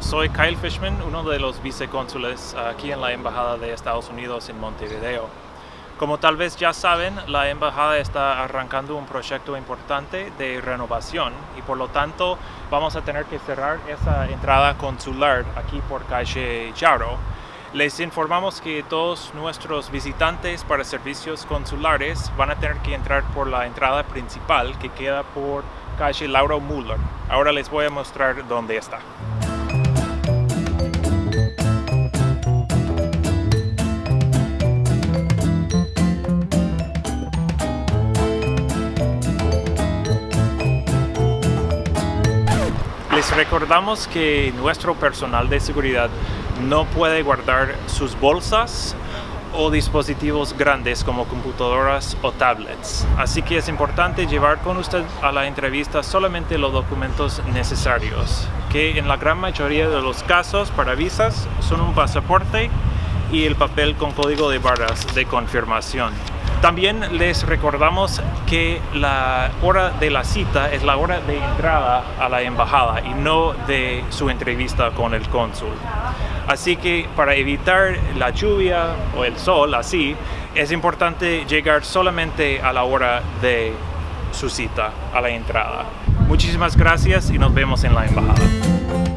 Soy Kyle Fishman, uno de los vicecónsules aquí en la Embajada de Estados Unidos en Montevideo. Como tal vez ya saben, la Embajada está arrancando un proyecto importante de renovación y por lo tanto vamos a tener que cerrar esa entrada consular aquí por calle Yaro. Les informamos que todos nuestros visitantes para servicios consulares van a tener que entrar por la entrada principal que queda por calle Laura Muller. Ahora les voy a mostrar dónde está. Les recordamos que nuestro personal de seguridad no puede guardar sus bolsas o dispositivos grandes como computadoras o tablets. Así que es importante llevar con usted a la entrevista solamente los documentos necesarios, que en la gran mayoría de los casos para visas son un pasaporte y el papel con código de barras de confirmación. También les recordamos que la hora de la cita es la hora de entrada a la embajada y no de su entrevista con el cónsul. Así que para evitar la lluvia o el sol así, es importante llegar solamente a la hora de su cita, a la entrada. Muchísimas gracias y nos vemos en la embajada.